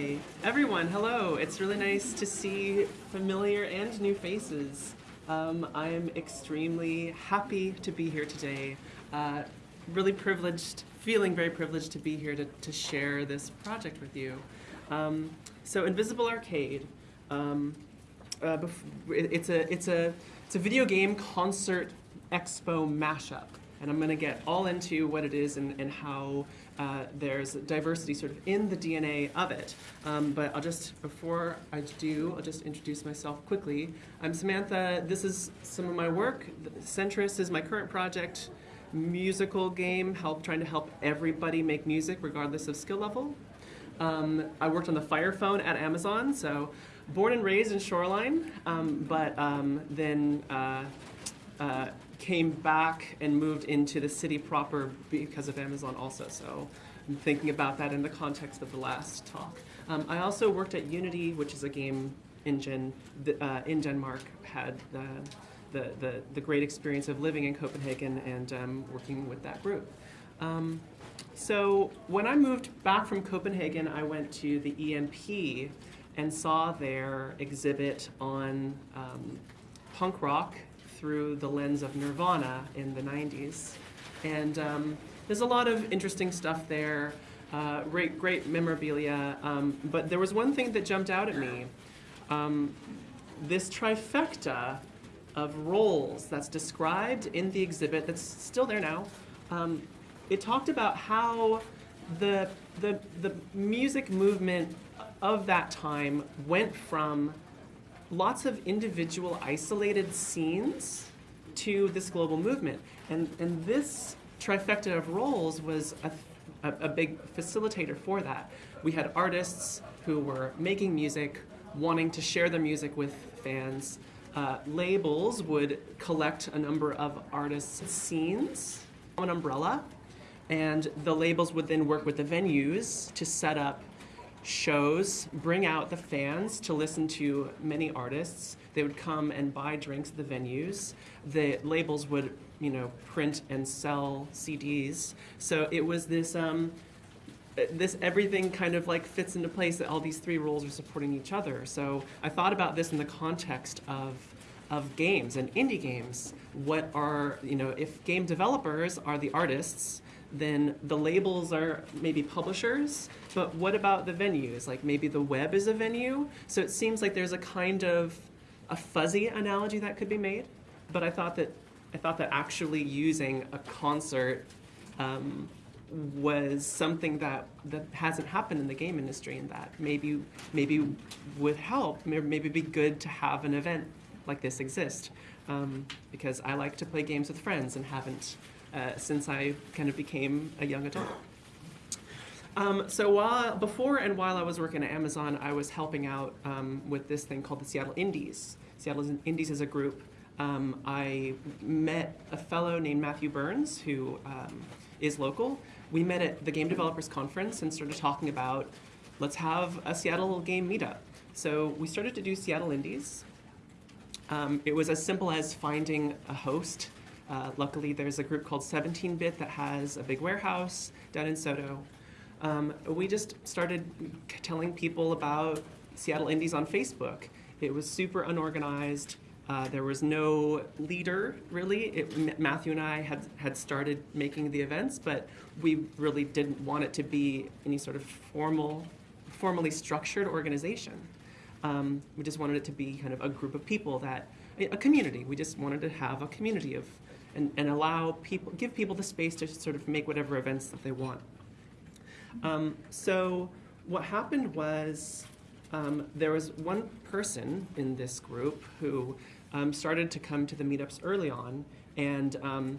Hi, everyone. Hello. It's really nice to see familiar and new faces. Um, I am extremely happy to be here today. Uh, really privileged, feeling very privileged to be here to, to share this project with you. Um, so, Invisible Arcade. Um, uh, it's a it's a it's a video game concert expo mashup and I'm going to get all into what it is and, and how uh, there's diversity sort of in the DNA of it. Um, but I'll just, before I do, I'll just introduce myself quickly. I'm Samantha. This is some of my work. Sentris is my current project, musical game, help trying to help everybody make music regardless of skill level. Um, I worked on the Fire Phone at Amazon, so born and raised in Shoreline, um, but um, then uh, uh, came back and moved into the city proper because of Amazon also. So I'm thinking about that in the context of the last talk. Um, I also worked at Unity, which is a game engine uh, in Denmark, had the, the, the, the, great experience of living in Copenhagen and um, working with that group. Um, so when I moved back from Copenhagen, I went to the EMP and saw their exhibit on um, punk rock through the lens of Nirvana in the 90s. And um, there's a lot of interesting stuff there, uh, great, great memorabilia. Um, but there was one thing that jumped out at me. Um, this trifecta of roles that's described in the exhibit that's still there now. Um, it talked about how the, the, the music movement of that time went from lots of individual isolated scenes to this global movement. And, and this trifecta of roles was a, a, a, big facilitator for that. We had artists who were making music, wanting to share their music with fans. Uh, labels would collect a number of artists' scenes, an umbrella, and the labels would then work with the venues to set up shows bring out the fans to listen to many artists. They would come and buy drinks at the venues. The labels would, you know, print and sell CDs. So it was this, um, this everything kind of like fits into place that all these three roles are supporting each other. So I thought about this in the context of of games and indie games. What are, you know, if game developers are the artists, then the labels are maybe publishers, but what about the venues? Like maybe the web is a venue? So it seems like there's a kind of a fuzzy analogy that could be made, but I thought that I thought that actually using a concert um, was something that, that hasn't happened in the game industry and that maybe maybe would help, maybe be good to have an event like this exist. Um, because I like to play games with friends and haven't uh, since I kind of became a young adult. Um, so while, before and while I was working at Amazon, I was helping out um, with this thing called the Seattle Indies. Seattle Indies is a group. Um, I met a fellow named Matthew Burns, who um, is local. We met at the Game Developers Conference and started talking about let's have a Seattle game meetup. So we started to do Seattle Indies. Um, it was as simple as finding a host uh, luckily, there's a group called 17-Bit that has a big warehouse down in SoDo. Um, we just started telling people about Seattle Indies on Facebook. It was super unorganized. Uh, there was no leader, really. It, Matthew and I had, had started making the events, but we really didn't want it to be any sort of formal, formally structured organization. Um, we just wanted it to be kind of a group of people that, a community. We just wanted to have a community of and, and allow people, give people the space to sort of make whatever events that they want. Um, so what happened was um, there was one person in this group who um, started to come to the meetups early on, and um,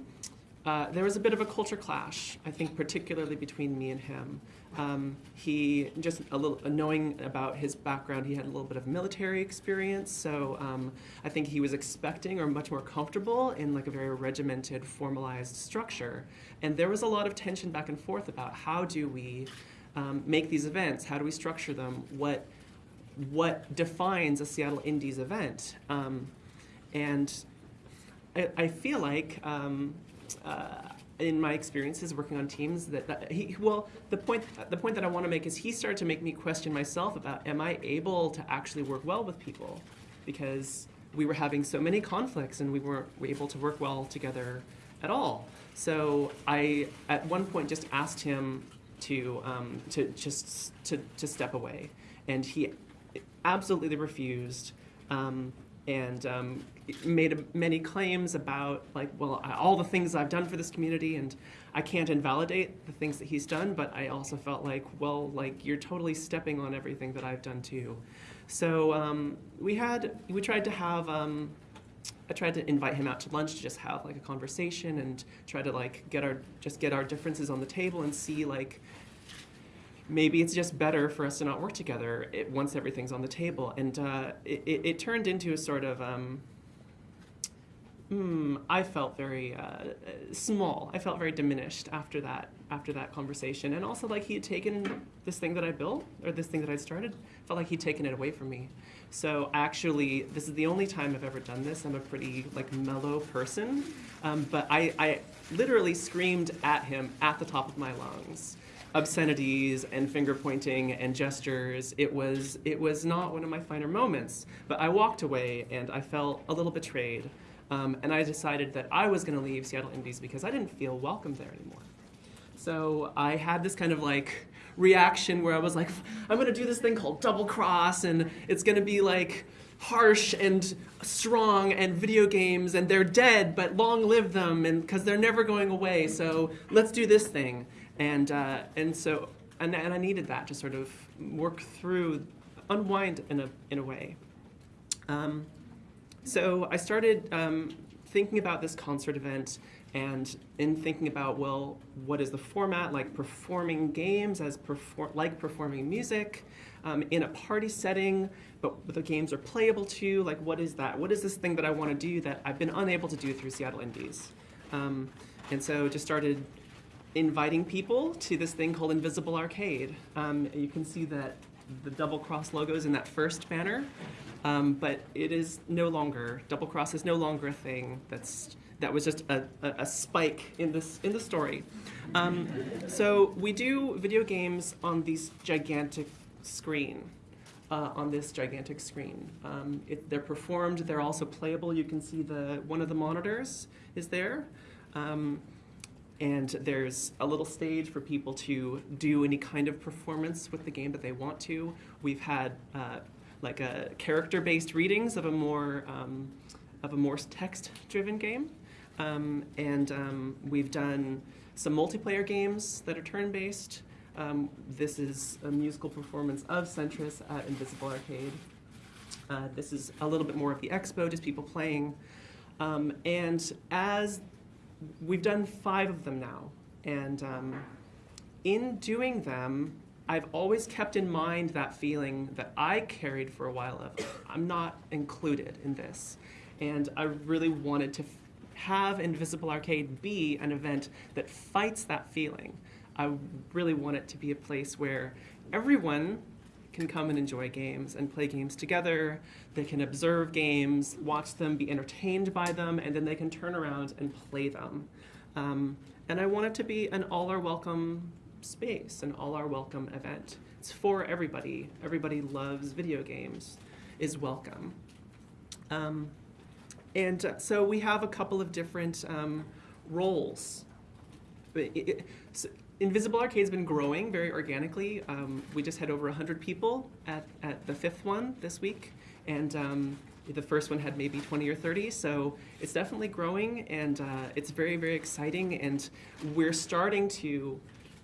uh, there was a bit of a culture clash, I think particularly between me and him. Um, he, just a little, knowing about his background, he had a little bit of military experience, so um, I think he was expecting or much more comfortable in like a very regimented, formalized structure. And there was a lot of tension back and forth about how do we um, make these events, how do we structure them, what, what defines a Seattle Indies event. Um, and I, I, feel like um, uh, in my experiences working on teams that, that he well the point the point that I want to make is he started to make me question myself about am I able to actually work well with people because we were having so many conflicts and we weren't able to work well together at all. So I at one point just asked him to um, to just to, to step away, and he absolutely refused. Um, and um, made many claims about like well all the things I've done for this community and I can't invalidate the things that he's done but I also felt like well like you're totally stepping on everything that I've done too so um, we had we tried to have um, I tried to invite him out to lunch to just have like a conversation and try to like get our just get our differences on the table and see like maybe it's just better for us to not work together once everything's on the table. And uh, it, it, it, turned into a sort of, um, mm, I felt very uh, small. I felt very diminished after that after that conversation. And also like he had taken this thing that I built or this thing that I started, felt like he'd taken it away from me. So actually, this is the only time I've ever done this. I'm a pretty like mellow person, um, but I, I literally screamed at him at the top of my lungs obscenities and finger pointing and gestures. It was it was not one of my finer moments. But I walked away and I felt a little betrayed. Um, and I decided that I was going to leave Seattle Indies because I didn't feel welcome there anymore. So I had this kind of like reaction where I was like, I'm going to do this thing called double cross, and it's going to be like harsh and strong and video games and they're dead but long live them and because they're never going away so let's do this thing and, uh, and so, and, and I needed that to sort of work through, unwind in a, in a way. Um, so I started um, thinking about this concert event and in thinking about, well, what is the format, like performing games as perform like performing music um, in a party setting, but the games are playable too, like what is that? What is this thing that I want to do that I've been unable to do through Seattle Indies? Um, and so just started inviting people to this thing called Invisible Arcade. Um, you can see that the double cross logo is in that first banner, um, but it is no longer, double cross is no longer a thing that's that was just a, a, a spike in this in the story. Um, so we do video games on these gigantic screen. Uh, on this gigantic screen. Um, it, they're performed, they're also playable. You can see the one of the monitors is there. And there's a little stage for people to do any kind of performance with the game that they want to. We've had uh, like a character-based readings of a more um, of a more text-driven game, um, and um, we've done some multiplayer games that are turn-based. Um, this is a musical performance of Sentris at Invisible Arcade. Uh, this is a little bit more of the expo, just people playing. Um, and as we've done five of them now, and um, in doing them, I've always kept in mind that feeling that I carried for a while of I'm not included in this, and I really wanted to have Invisible Arcade be an event that fights that feeling. I really want it to be a place where everyone can come and enjoy games and play games together. They can observe games, watch them, be entertained by them, and then they can turn around and play them. Um, and I want it to be an all are welcome space, an all are welcome event. It's for everybody. Everybody loves video games, is welcome. Um, and uh, so we have a couple of different um, roles. It, it, so Invisible Arcade's been growing very organically. Um, we just had over 100 people at, at the fifth one this week, and um, the first one had maybe 20 or 30, so it's definitely growing, and uh, it's very, very exciting, and we're starting to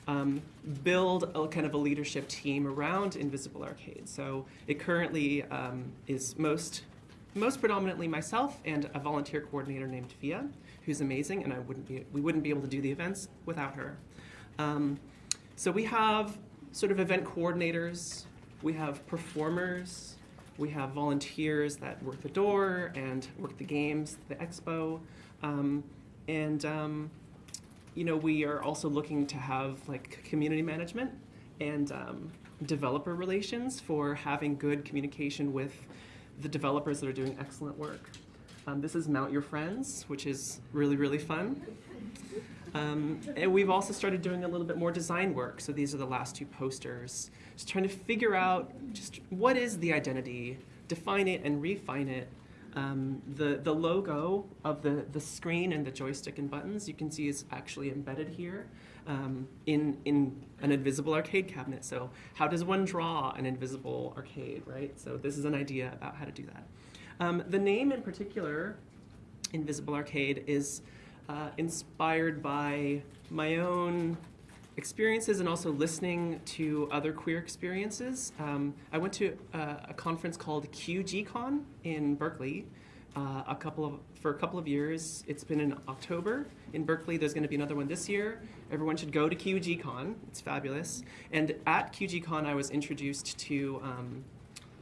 um, build a kind of a leadership team around Invisible Arcade. So it currently um, is most, most predominantly myself and a volunteer coordinator named Fia, who's amazing, and I wouldn't be, we wouldn't be able to do the events without her. Um, so we have sort of event coordinators, we have performers, we have volunteers that work the door and work the games, the expo, um, and um, you know we are also looking to have like community management and um, developer relations for having good communication with the developers that are doing excellent work. Um, this is Mount Your Friends, which is really really fun. Um, and we've also started doing a little bit more design work. So these are the last two posters. Just trying to figure out just what is the identity, define it and refine it. Um, the, the logo of the, the screen and the joystick and buttons you can see is actually embedded here um, in, in an invisible arcade cabinet. So how does one draw an invisible arcade, right? So this is an idea about how to do that. Um, the name in particular, Invisible Arcade, is uh, inspired by my own experiences and also listening to other queer experiences. Um, I went to uh, a conference called QGCon in Berkeley uh, a couple of for a couple of years. It's been in October in Berkeley. There's going to be another one this year. Everyone should go to QGCon. It's fabulous. And at QGCon, I was introduced to. Um,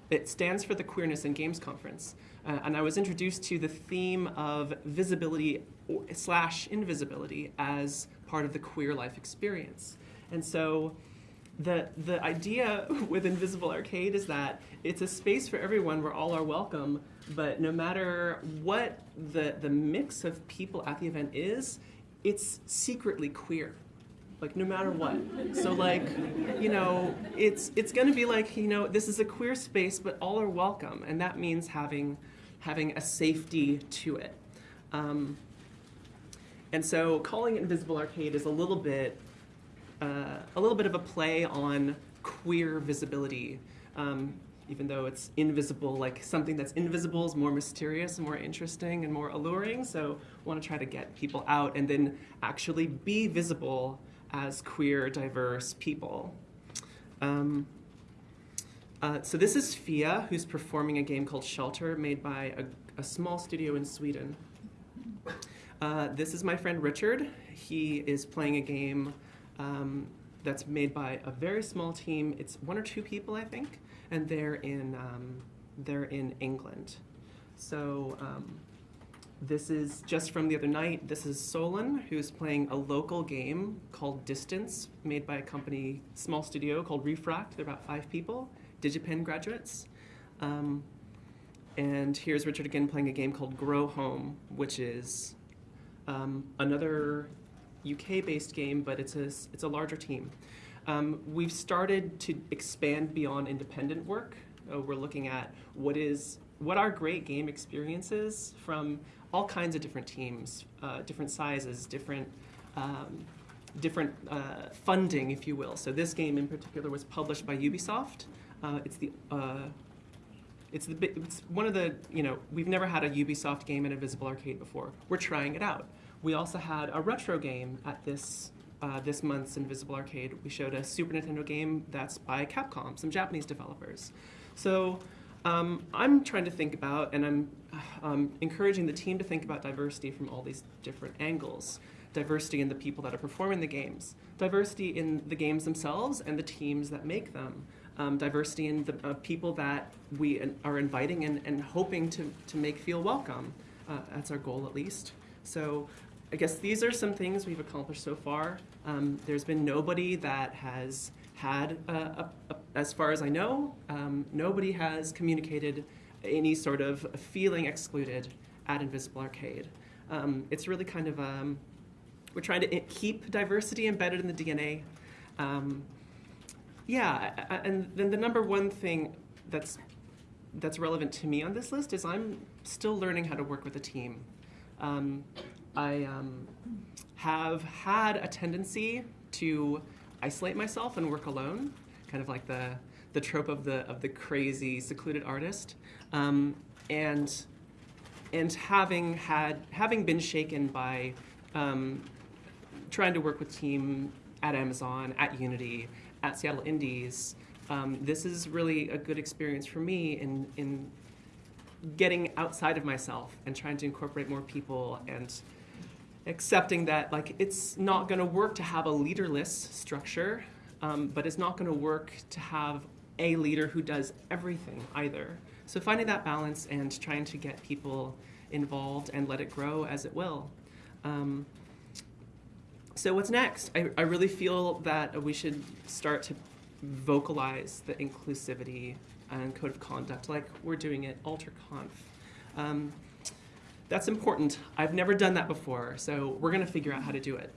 it stands for the Queerness in Games Conference, uh, and I was introduced to the theme of visibility slash invisibility as part of the queer life experience. And so the, the idea with Invisible Arcade is that it's a space for everyone where all are welcome, but no matter what the, the mix of people at the event is, it's secretly queer. Like no matter what. So like, you know, it's it's gonna be like, you know, this is a queer space, but all are welcome. And that means having having a safety to it. Um, and so calling it Invisible Arcade is a little bit, uh, a little bit of a play on queer visibility. Um, even though it's invisible, like something that's invisible is more mysterious and more interesting and more alluring. So want to try to get people out and then actually be visible as queer, diverse people. Um, uh, so this is Fia, who's performing a game called Shelter, made by a, a small studio in Sweden. Uh, this is my friend Richard. He is playing a game um, that's made by a very small team. It's one or two people, I think, and they're in um, they're in England. So um, this is just from the other night. This is Solon, who's playing a local game called Distance, made by a company, small studio called Refract. They're about five people, DigiPen graduates. Um, and here's Richard again playing a game called Grow Home, which is um, another UK-based game, but it's a, it's a larger team. Um, we've started to expand beyond independent work. Uh, we're looking at what is what are great game experiences from all kinds of different teams, uh, different sizes, different um, different uh, funding, if you will. So this game in particular was published by Ubisoft. Uh, it's the uh, it's, the, it's one of the, you know, we've never had a Ubisoft game in a Visible Arcade before. We're trying it out. We also had a retro game at this uh, this month's Invisible Arcade. We showed a Super Nintendo game that's by Capcom, some Japanese developers. So um, I'm trying to think about, and I'm um, encouraging the team to think about diversity from all these different angles. Diversity in the people that are performing the games, diversity in the games themselves and the teams that make them, um, diversity in the uh, people that we are inviting and, and hoping to, to make feel welcome. Uh, that's our goal, at least. So I guess these are some things we've accomplished so far. Um, there's been nobody that has had, a, a, a, as far as I know, um, nobody has communicated any sort of feeling excluded at Invisible Arcade. Um, it's really kind of, um, we're trying to keep diversity embedded in the DNA. Um, yeah, and then the number one thing that's that's relevant to me on this list is I'm still learning how to work with a team. Um, I um, have had a tendency to isolate myself and work alone, kind of like the the trope of the of the crazy secluded artist, um, and and having had having been shaken by um, trying to work with team at Amazon, at Unity, at Seattle Indies, um, this is really a good experience for me in, in getting outside of myself and trying to incorporate more people and accepting that like it's not going to work to have a leaderless structure, um, but it's not going to work to have a leader who does everything either. So finding that balance and trying to get people involved and let it grow as it will. Um, so what's next? I, I really feel that we should start to vocalize the inclusivity and code of conduct like we're doing at AlterConf. Um, that's important. I've never done that before, so we're going to figure out how to do it.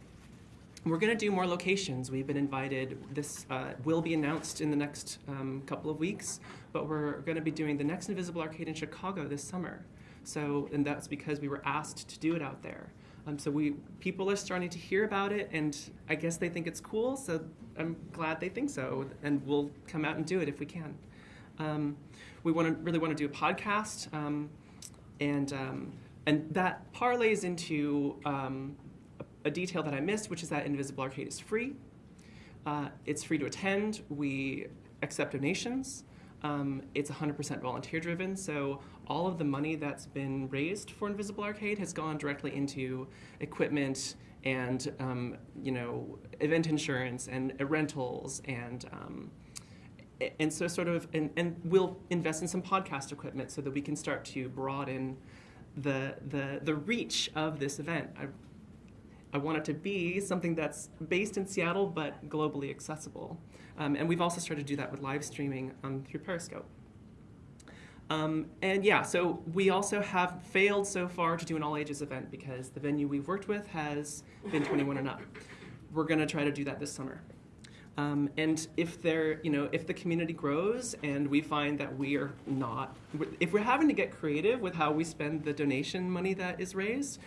we're going to do more locations. We've been invited. This uh, will be announced in the next um, couple of weeks, but we're going to be doing the next Invisible Arcade in Chicago this summer. So, and that's because we were asked to do it out there. Um, so we people are starting to hear about it, and I guess they think it's cool. So I'm glad they think so, and we'll come out and do it if we can. Um, we want to really want to do a podcast, um, and um, and that parlays into um, a, detail that I missed, which is that Invisible Arcade is free. Uh, it's free to attend. We accept donations. Um, it's 100% volunteer driven, so all of the money that's been raised for Invisible Arcade has gone directly into equipment and um, you know event insurance and uh, rentals and um, and so sort of and, and we'll invest in some podcast equipment so that we can start to broaden the the the reach of this event. I, I want it to be something that's based in Seattle but globally accessible. Um, and we've also started to do that with live streaming um, through Periscope. Um, and yeah, so we also have failed so far to do an all ages event because the venue we've worked with has been 21 and up. We're going to try to do that this summer. Um, and if there, you know, if the community grows and we find that we are not, if we're having to get creative with how we spend the donation money that is raised,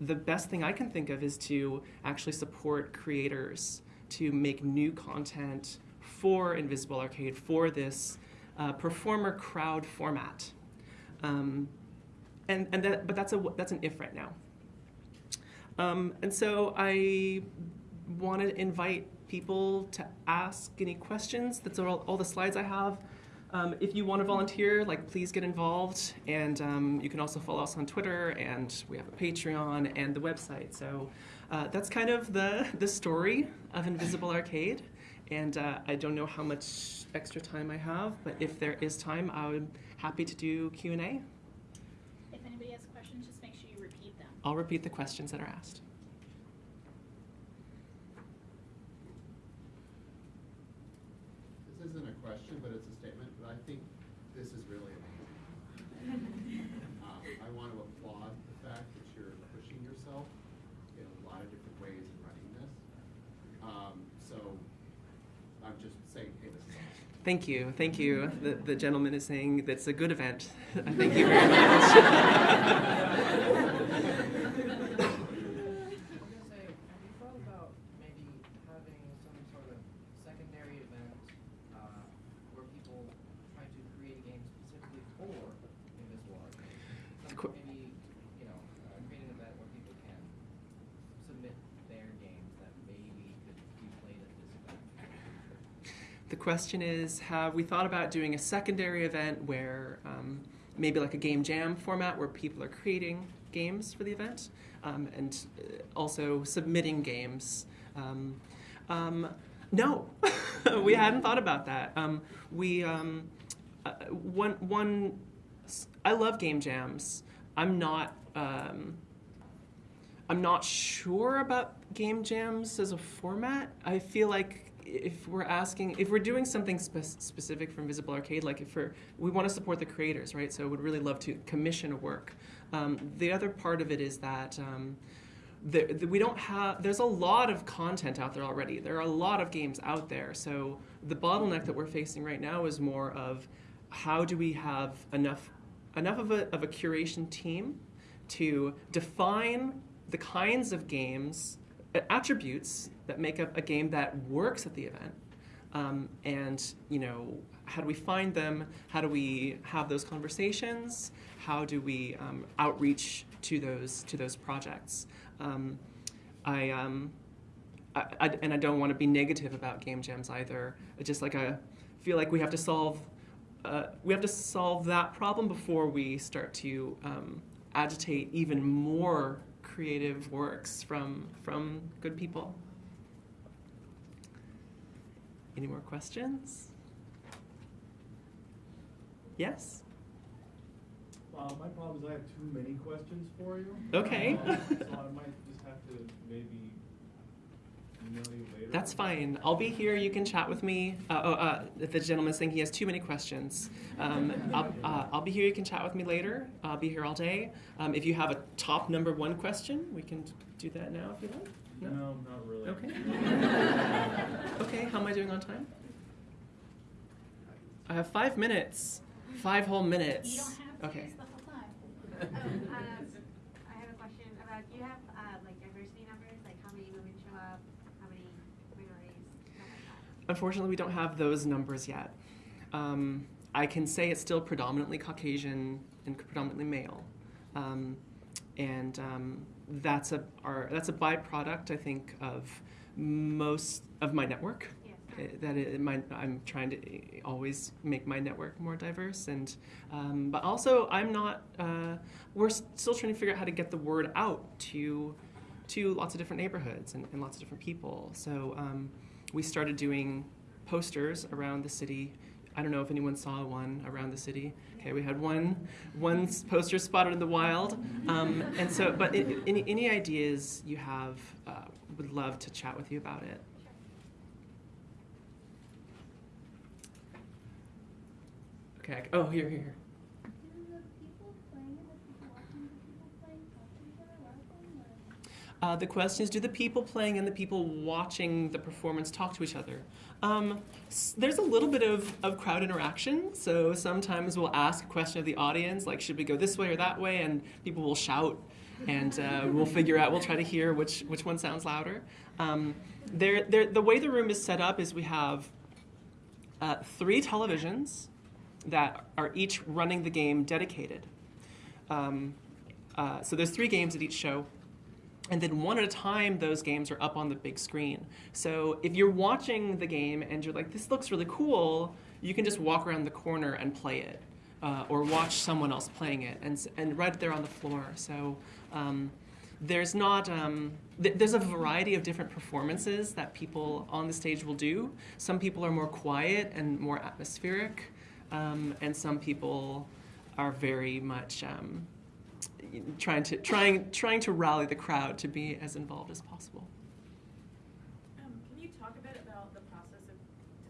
the best thing I can think of is to actually support creators to make new content for Invisible Arcade for this uh, performer crowd format. Um, and and that, but that's a that's an if right now. Um, and so I want to invite people to ask any questions. That's all, all the slides I have. Um, if you want to volunteer, like please get involved, and um, you can also follow us on Twitter, and we have a Patreon and the website. So uh, that's kind of the the story of Invisible Arcade. And uh, I don't know how much extra time I have, but if there is time, I'm happy to do Q and A. If anybody has questions, just make sure you repeat them. I'll repeat the questions that are asked. Isn't a question, but it's a statement, but I think this is really amazing. Um, I want to applaud the fact that you're pushing yourself in a lot of different ways in running this. Um, so I'm just saying, hey, this is awesome. Thank you, thank you. The, the gentleman is saying that's a good event. thank you very much. I was gonna say, have you thought about maybe having some sort of secondary event, uh, where people try to create a game specifically for Invisible Arcade? Some- Qu- Maybe, you know, uh, create an event where people can submit their games that maybe could be played at this event. The question is Have we thought about doing a secondary event where um, maybe like a game jam format where people are creating games for the event um, and uh, also submitting games? Um, um, no, we hadn't thought about that. Um, we, uh, one, one, I love game jams. I'm not. I'm not sure about game jams as a format. I feel like if we're asking, if we're doing something spe- specific for Invisible Arcade, like if we're, we want to support the creators, right? So would really love to commission a work. Um, the other part of it is that um, the, the, we don't have, there's a lot of content out there already. There are a lot of games out there. So the bottleneck that we're facing right now is more of how do we have enough, enough of a, of a curation team to define the kinds of games, uh, attributes that make up a game that works at the event. Um, and, you know, how do we find them? How do we have those conversations? How do we um, outreach to those, to those projects? Um, I, um, I, I, and I don't want to be negative about game jams either. I just like I feel like we have to solve uh, we have to solve that problem before we start to um, agitate even more creative works from from good people. Any more questions? Yes. Uh, my problem is I have too many questions for you. Okay. Uh, So I might just have to maybe email you later. That's fine. I'll be here. You can chat with me. Uh, oh, uh, the gentleman's saying he has too many questions. Um, I'll, uh, I'll be here. You can chat with me later. I'll be here all day. Um, if you have a top number one question, we can do that now if you like. No? No, not really. Okay. Okay, how am I doing on time? I have five minutes. Five whole minutes. You don't have to Okay. use the whole time. Oh, um, I have a question about, do you have, uh, like diversity numbers, like how many women show up, how many minorities, like? Unfortunately, we don't have those numbers yet. Um, I can say it's still predominantly Caucasian and predominantly male, um, and um, that's a our, that's a byproduct, I think, of most of my network. Yes. Uh, That it, my, I'm trying to uh, always make my network more diverse, and um, but also I'm not. Uh, we're still trying to figure out how to get the word out to to lots of different neighborhoods and, and lots of different people. So um, we started doing posters around the city. I don't know if anyone saw one around the city. Okay, we had one one poster spotted in the wild, um, and so. But i any any ideas you have, uh, would love to chat with you about it. Okay. Oh, here, here, here. Do the people playing and the people watching the people playing talk to each other while playing? Or? Uh, the question is, do the people playing and the people watching the performance talk to each other? Um, there's a little bit of, of crowd interaction. So sometimes we'll ask a question of the audience, like, should we go this way or that way? And people will shout, and uh, we'll figure out, we'll try to hear which, which one sounds louder. Um, the way the room is set up is we have uh, three televisions that are each running the game dedicated. Um, uh, so there's three games at each show. And then one at a time, those games are up on the big screen. So if you're watching the game and you're like, this looks really cool, you can just walk around the corner and play it. Uh, or watch someone else playing it, and, and right there on the floor. So um, there's not, um, th- there's a variety of different performances that people on the stage will do. Some people are more quiet and more atmospheric, um, and some people are very much um, trying to trying trying to rally the crowd to be as involved as possible. Um, can you talk a bit about the process of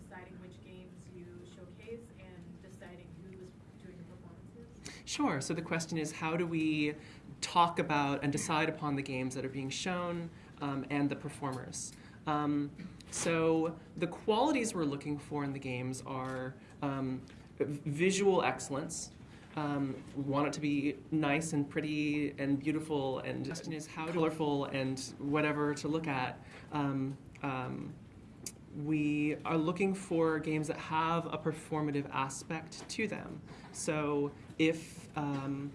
deciding which games you showcase and deciding who is doing the performances? Sure. So the question is, how do we talk about and decide upon the games that are being shown um, and the performers? Um, so the qualities we're looking for in the games are um, visual excellence. Um, we want it to be nice and pretty and beautiful, and is how colorful and whatever to look at. Um, um, we are looking for games that have a performative aspect to them. So if um,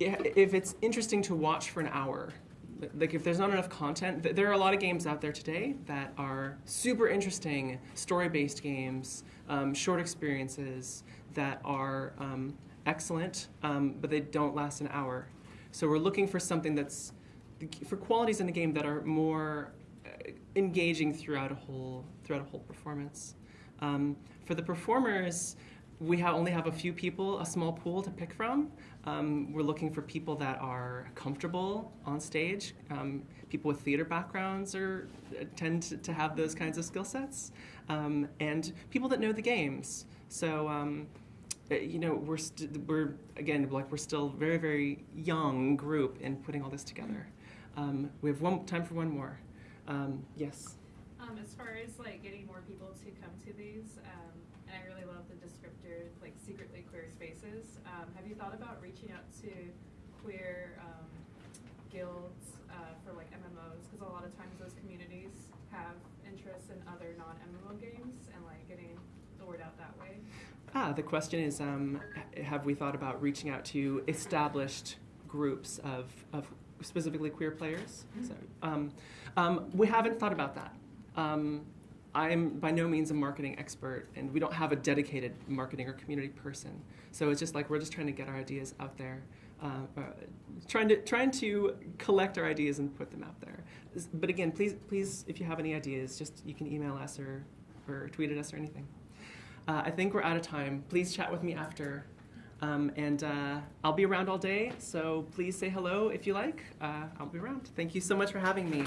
if it's interesting to watch for an hour, like if there's not enough content, th- there are a lot of games out there today that are super interesting, story-based games, um, short experiences that are um, excellent, um, but they don't last an hour. So we're looking for something that's for qualities in the game that are more uh, engaging throughout a whole throughout a whole performance. Um, for the performers, we have only have a few people, a small pool to pick from. Um, we're looking for people that are comfortable on stage. Um, people with theater backgrounds are tend to, to have those kinds of skill sets, um, and people that know the games. So. Uh, you know, we're we're again like we're still very very young group in putting all this together. Um, we have one time for one more. Um, yes. Um, as far as like getting more people to come to these, um, and I really love the descriptor, like secretly queer spaces. Um, have you thought about reaching out to queer um, guilds uh, for like MMOs? Because a lot of times those communities have interests in other non-MMO games, and like getting the word out that way. Ah, the question is, um, have we thought about reaching out to established groups of, of specifically queer players? So, um, um, we haven't thought about that. Um, I'm by no means a marketing expert, and we don't have a dedicated marketing or community person. So it's just like we're just trying to get our ideas out there, uh, uh, trying to trying to collect our ideas and put them out there. But again, please, please, if you have any ideas, just you can email us or, or tweet at us or anything. Uh, I think we're out of time. Please chat with me after. Um, and uh, I'll be around all day, so please say hello if you like. Uh, I'll be around. Thank you so much for having me.